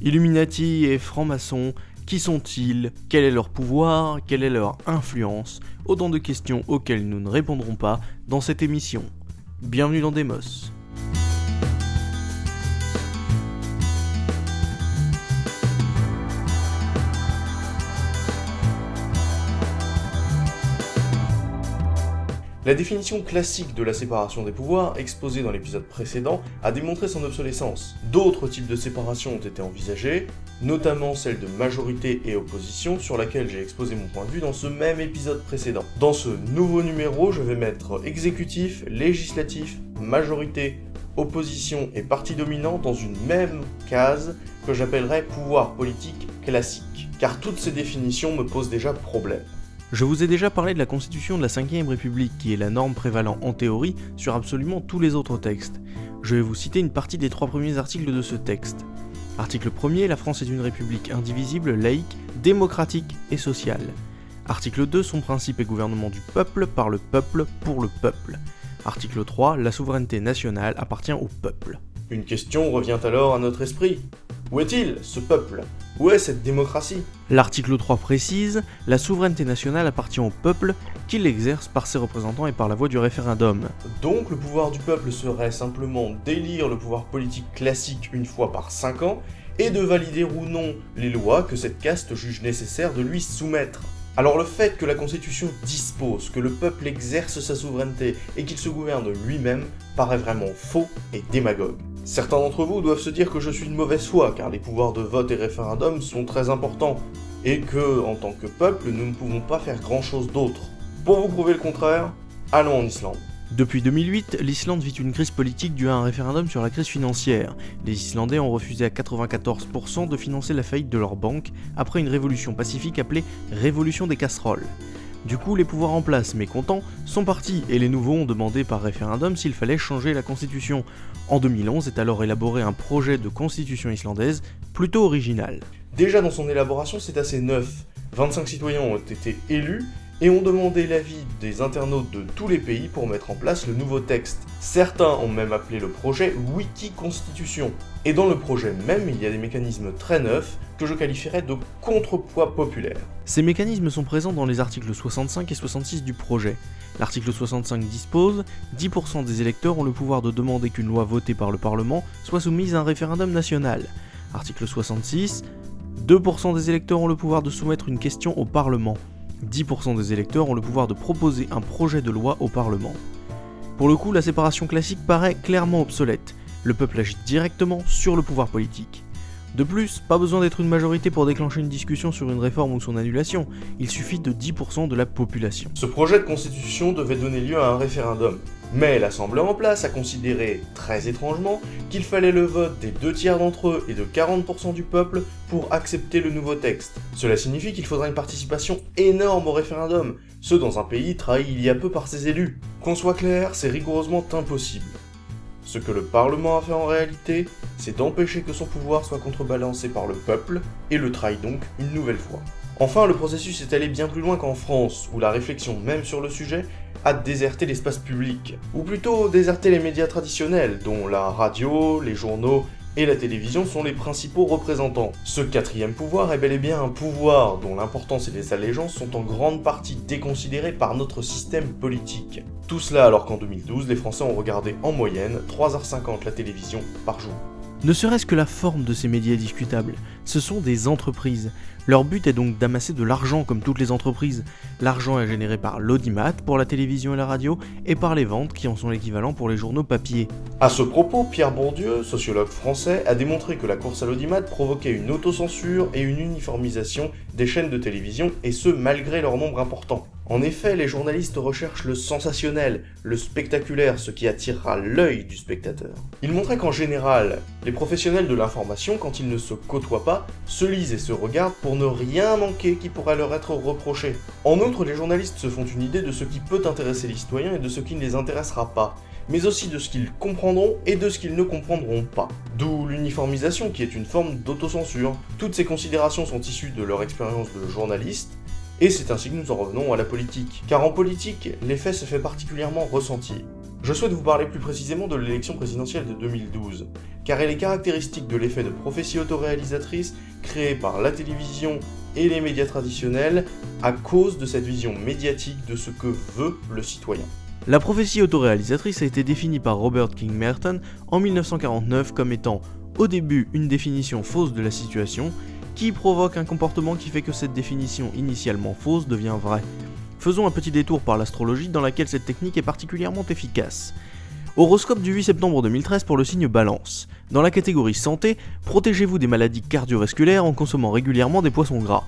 Illuminati et francs-maçons, qui sont-ils? Quel est leur pouvoir? Quelle est leur influence? Autant de questions auxquelles nous ne répondrons pas dans cette émission. Bienvenue dans Demos. La définition classique de la séparation des pouvoirs, exposée dans l'épisode précédent, a démontré son obsolescence. D'autres types de séparation ont été envisagés, notamment celle de majorité et opposition, sur laquelle j'ai exposé mon point de vue dans ce même épisode précédent. Dans ce nouveau numéro, je vais mettre exécutif, législatif, majorité, opposition et parti dominant dans une même case que j'appellerais pouvoir politique classique, car toutes ces définitions me posent déjà problème. Je vous ai déjà parlé de la constitution de la 5ème République qui est la norme prévalant en théorie sur absolument tous les autres textes. Je vais vous citer une partie des trois premiers articles de ce texte. Article 1er, la France est une république indivisible, laïque, démocratique et sociale. Article 2, son principe est gouvernement du peuple, par le peuple, pour le peuple. Article 3, la souveraineté nationale appartient au peuple. Une question revient alors à notre esprit. Où est-il, ce peuple? Où est cette démocratie? L'article 3 précise La souveraineté nationale appartient au peuple, qui l'exerce par ses représentants et par la voie du référendum. Donc le pouvoir du peuple serait simplement d'élire le pouvoir politique classique une fois par 5 ans, et de valider ou non les lois que cette caste juge nécessaire de lui soumettre. Alors le fait que la Constitution dispose que le peuple exerce sa souveraineté et qu'il se gouverne lui-même paraît vraiment faux et démagogue. Certains d'entre vous doivent se dire que je suis de mauvaise foi, car les pouvoirs de vote et référendum sont très importants, et que, en tant que peuple, nous ne pouvons pas faire grand chose d'autre. Pour vous prouver le contraire, allons en Islande. Depuis 2008, l'Islande vit une crise politique due à un référendum sur la crise financière. Les Islandais ont refusé à 94% de financer la faillite de leur banque après une révolution pacifique appelée Révolution des casseroles. Du coup, les pouvoirs en place, mécontents, sont partis et les nouveaux ont demandé par référendum s'il fallait changer la constitution. En 2011 est alors élaboré un projet de constitution islandaise plutôt original. Déjà dans son élaboration, c'est assez neuf. 25 citoyens ont été élus et ont demandé l'avis des internautes de tous les pays pour mettre en place le nouveau texte. Certains ont même appelé le projet Wiki Constitution. Et dans le projet même, il y a des mécanismes très neufs que je qualifierais de contrepoids populaire. Ces mécanismes sont présents dans les articles 65 et 66 du projet. L'article 65 dispose 10% des électeurs ont le pouvoir de demander qu'une loi votée par le Parlement soit soumise à un référendum national. Article 66 2% des électeurs ont le pouvoir de soumettre une question au Parlement. 10% des électeurs ont le pouvoir de proposer un projet de loi au Parlement. Pour le coup, la séparation classique paraît clairement obsolète. Le peuple agit directement sur le pouvoir politique. De plus, pas besoin d'être une majorité pour déclencher une discussion sur une réforme ou son annulation, il suffit de 10% de la population. Ce projet de constitution devait donner lieu à un référendum, mais l'Assemblée en place a considéré, très étrangement, qu'il fallait le vote des deux tiers d'entre eux et de 40% du peuple pour accepter le nouveau texte. Cela signifie qu'il faudra une participation énorme au référendum, ce dans un pays trahi il y a peu par ses élus. Qu'on soit clair, c'est rigoureusement impossible. Ce que le Parlement a fait en réalité, c'est d'empêcher que son pouvoir soit contrebalancé par le peuple, et le trahit donc une nouvelle fois. Enfin, le processus est allé bien plus loin qu'en France, où la réflexion même sur le sujet a déserté l'espace public, ou plutôt déserté les médias traditionnels, dont la radio, les journaux et la télévision sont les principaux représentants. Ce quatrième pouvoir est bel et bien un pouvoir dont l'importance et les allégeances sont en grande partie déconsidérées par notre système politique. Tout cela alors qu'en 2012, les Français ont regardé en moyenne 3h50 la télévision par jour. Ne serait-ce que la forme de ces médias est discutable. Ce sont des entreprises. Leur but est donc d'amasser de l'argent comme toutes les entreprises. L'argent est généré par l'audimat pour la télévision et la radio et par les ventes qui en sont l'équivalent pour les journaux papier. À ce propos, Pierre Bourdieu, sociologue français, a démontré que la course à l'audimat provoquait une autocensure et une uniformisation des chaînes de télévision et ce malgré leur nombre important. En effet, les journalistes recherchent le sensationnel, le spectaculaire, ce qui attirera l'œil du spectateur. Ils montraient qu'en général, les professionnels de l'information, quand ils ne se côtoient pas, se lisent et se regardent pour ne rien manquer qui pourrait leur être reproché. En outre, les journalistes se font une idée de ce qui peut intéresser les citoyens et de ce qui ne les intéressera pas, mais aussi de ce qu'ils comprendront et de ce qu'ils ne comprendront pas. D'où l'uniformisation qui est une forme d'autocensure. Toutes ces considérations sont issues de leur expérience de journaliste, et c'est ainsi que nous en revenons à la politique. Car en politique, l'effet se fait particulièrement ressentir. Je souhaite vous parler plus précisément de l'élection présidentielle de 2012, car elle est caractéristique de l'effet de prophétie autoréalisatrice créé par la télévision et les médias traditionnels à cause de cette vision médiatique de ce que veut le citoyen. La prophétie autoréalisatrice a été définie par Robert King Merton en 1949 comme étant au début une définition fausse de la situation qui provoque un comportement qui fait que cette définition initialement fausse devient vraie. Faisons un petit détour par l'astrologie dans laquelle cette technique est particulièrement efficace. Horoscope du 8 septembre 2013 pour le signe Balance. Dans la catégorie santé, protégez-vous des maladies cardiovasculaires en consommant régulièrement des poissons gras.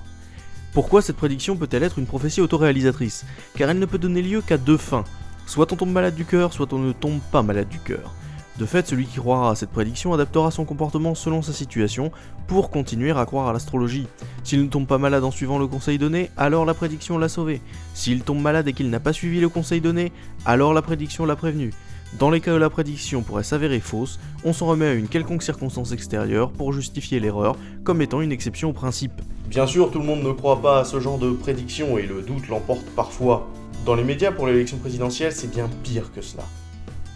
Pourquoi cette prédiction peut-elle être une prophétie autoréalisatrice? Car elle ne peut donner lieu qu'à deux fins. Soit on tombe malade du cœur, soit on ne tombe pas malade du cœur. De fait, celui qui croira à cette prédiction adaptera son comportement selon sa situation pour continuer à croire à l'astrologie. S'il ne tombe pas malade en suivant le conseil donné, alors la prédiction l'a sauvé. S'il tombe malade et qu'il n'a pas suivi le conseil donné, alors la prédiction l'a prévenu. Dans les cas où la prédiction pourrait s'avérer fausse, on s'en remet à une quelconque circonstance extérieure pour justifier l'erreur comme étant une exception au principe. Bien sûr, tout le monde ne croit pas à ce genre de prédiction et le doute l'emporte parfois. Dans les médias pour l'élection présidentielle, c'est bien pire que cela.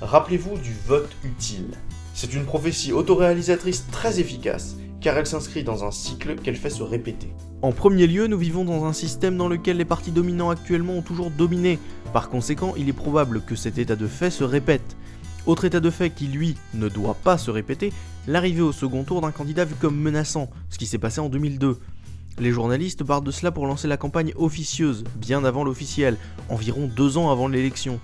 Rappelez-vous du vote utile. C'est une prophétie autoréalisatrice très efficace, car elle s'inscrit dans un cycle qu'elle fait se répéter. En premier lieu, nous vivons dans un système dans lequel les partis dominants actuellement ont toujours dominé. Par conséquent, il est probable que cet état de fait se répète. Autre état de fait qui, lui, ne doit pas se répéter, l'arrivée au second tour d'un candidat vu comme menaçant, ce qui s'est passé en 2002. Les journalistes partent de cela pour lancer la campagne officieuse, bien avant l'officiel, environ deux ans avant l'élection.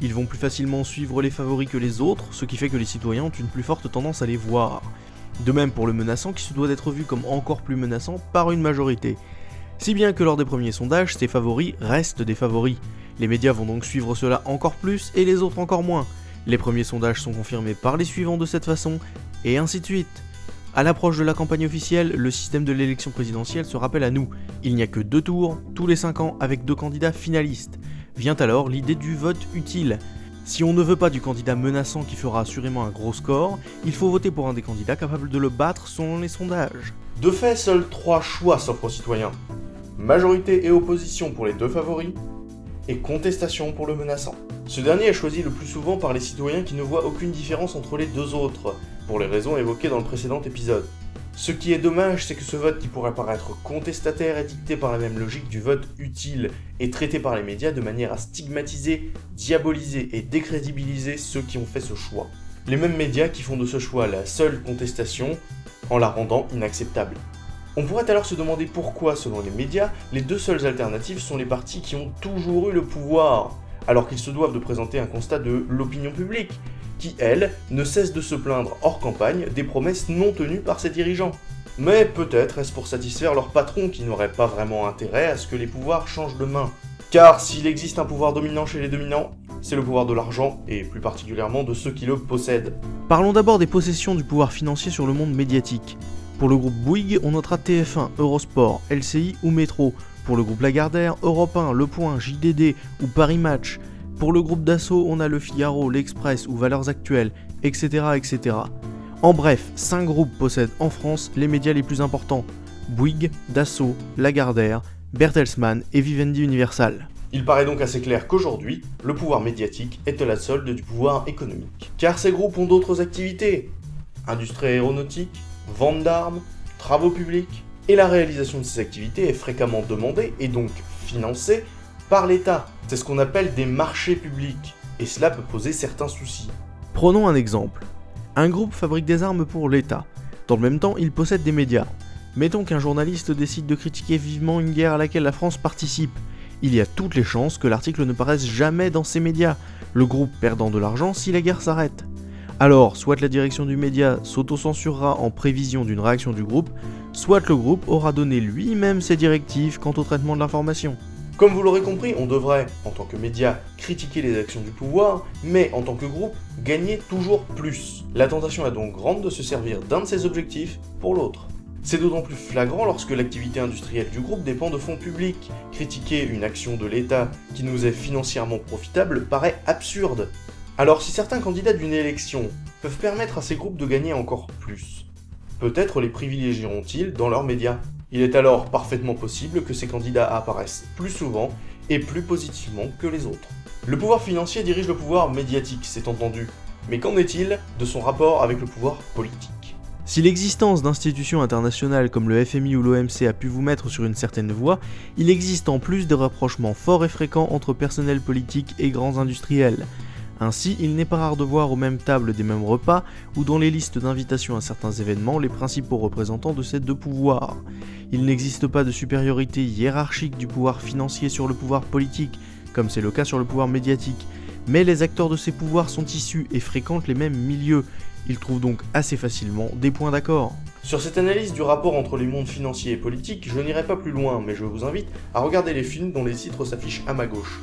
Ils vont plus facilement suivre les favoris que les autres, ce qui fait que les citoyens ont une plus forte tendance à les voir. De même pour le menaçant qui se doit d'être vu comme encore plus menaçant par une majorité. Si bien que lors des premiers sondages, ces favoris restent des favoris. Les médias vont donc suivre cela encore plus et les autres encore moins. Les premiers sondages sont confirmés par les suivants de cette façon, et ainsi de suite. À l'approche de la campagne officielle, le système de l'élection présidentielle se rappelle à nous. Il n'y a que deux tours, tous les 5 ans, avec deux candidats finalistes. Vient alors l'idée du vote utile. Si on ne veut pas du candidat menaçant qui fera assurément un gros score, il faut voter pour un des candidats capables de le battre selon les sondages. De fait, seuls trois choix s'offrent aux citoyens. Majorité et opposition pour les deux favoris, et contestation pour le menaçant. Ce dernier est choisi le plus souvent par les citoyens qui ne voient aucune différence entre les deux autres, pour les raisons évoquées dans le précédent épisode. Ce qui est dommage, c'est que ce vote qui pourrait paraître contestataire est dicté par la même logique du vote utile et traité par les médias de manière à stigmatiser, diaboliser et décrédibiliser ceux qui ont fait ce choix. Les mêmes médias qui font de ce choix la seule contestation en la rendant inacceptable. On pourrait alors se demander pourquoi, selon les médias, les deux seules alternatives sont les partis qui ont toujours eu le pouvoir, alors qu'ils se doivent de présenter un constat de l'opinion publique, qui, elle, ne cesse de se plaindre hors campagne des promesses non tenues par ses dirigeants. Mais peut-être est-ce pour satisfaire leur patron qui n'aurait pas vraiment intérêt à ce que les pouvoirs changent de main. Car s'il existe un pouvoir dominant chez les dominants, c'est le pouvoir de l'argent, et plus particulièrement de ceux qui le possèdent. Parlons d'abord des possessions du pouvoir financier sur le monde médiatique. Pour le groupe Bouygues, on notera TF1, Eurosport, LCI ou Métro. Pour le groupe Lagardère, Europe 1, Le Point, JDD ou Paris Match. Pour le groupe Dassault, on a le Figaro, l'Express ou Valeurs Actuelles, etc. etc. En bref, 5 groupes possèdent en France les médias les plus importants. Bouygues, Dassault, Lagardère, Bertelsmann et Vivendi Universal. Il paraît donc assez clair qu'aujourd'hui, le pouvoir médiatique est à la solde du pouvoir économique. Car ces groupes ont d'autres activités. Industrie aéronautique, vente d'armes, travaux publics, et la réalisation de ces activités est fréquemment demandée et donc financée par l'État. C'est ce qu'on appelle des marchés publics, et cela peut poser certains soucis. Prenons un exemple. Un groupe fabrique des armes pour l'État. Dans le même temps, il possède des médias. Mettons qu'un journaliste décide de critiquer vivement une guerre à laquelle la France participe. Il y a toutes les chances que l'article ne paraisse jamais dans ces médias, le groupe perdant de l'argent si la guerre s'arrête. Alors, soit la direction du média s'auto-censurera en prévision d'une réaction du groupe, soit le groupe aura donné lui-même ses directives quant au traitement de l'information. Comme vous l'aurez compris, on devrait, en tant que média, critiquer les actions du pouvoir, mais en tant que groupe, gagner toujours plus. La tentation est donc grande de se servir d'un de ces objectifs pour l'autre. C'est d'autant plus flagrant lorsque l'activité industrielle du groupe dépend de fonds publics. Critiquer une action de l'État qui nous est financièrement profitable paraît absurde. Alors si certains candidats d'une élection peuvent permettre à ces groupes de gagner encore plus, peut-être les privilégieront-ils dans leurs médias il est alors parfaitement possible que ces candidats apparaissent plus souvent et plus positivement que les autres. Le pouvoir financier dirige le pouvoir médiatique, c'est entendu, mais qu'en est-il de son rapport avec le pouvoir politique? Si l'existence d'institutions internationales comme le FMI ou l'OMC a pu vous mettre sur une certaine voie, il existe en plus des rapprochements forts et fréquents entre personnel politique et grands industriels. Ainsi, il n'est pas rare de voir aux mêmes tables des mêmes repas, ou dans les listes d'invitation à certains événements, les principaux représentants de ces deux pouvoirs. Il n'existe pas de supériorité hiérarchique du pouvoir financier sur le pouvoir politique, comme c'est le cas sur le pouvoir médiatique, mais les acteurs de ces pouvoirs sont issus et fréquentent les mêmes milieux, ils trouvent donc assez facilement des points d'accord. Sur cette analyse du rapport entre les mondes financiers et politiques, je n'irai pas plus loin, mais je vous invite à regarder les films dont les titres s'affichent à ma gauche.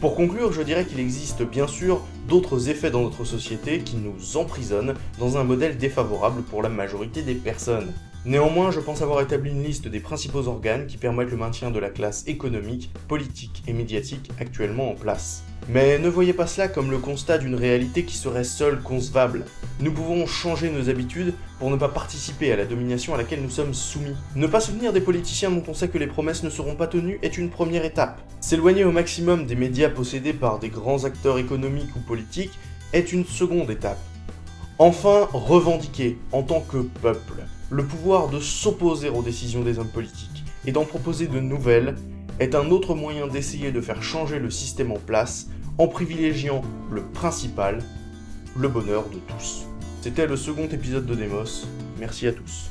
Pour conclure, je dirais qu'il existe bien sûr d'autres effets dans notre société qui nous emprisonnent dans un modèle défavorable pour la majorité des personnes. Néanmoins, je pense avoir établi une liste des principaux organes qui permettent le maintien de la classe économique, politique et médiatique actuellement en place. Mais ne voyez pas cela comme le constat d'une réalité qui serait seule concevable. Nous pouvons changer nos habitudes pour ne pas participer à la domination à laquelle nous sommes soumis. Ne pas soutenir des politiciens dont on sait que les promesses ne seront pas tenues est une première étape. S'éloigner au maximum des médias possédés par des grands acteurs économiques ou politiques est une seconde étape. Enfin, revendiquer, en tant que peuple, le pouvoir de s'opposer aux décisions des hommes politiques et d'en proposer de nouvelles est un autre moyen d'essayer de faire changer le système en place en privilégiant le principal, le bonheur de tous. C'était le second épisode de Demos, merci à tous.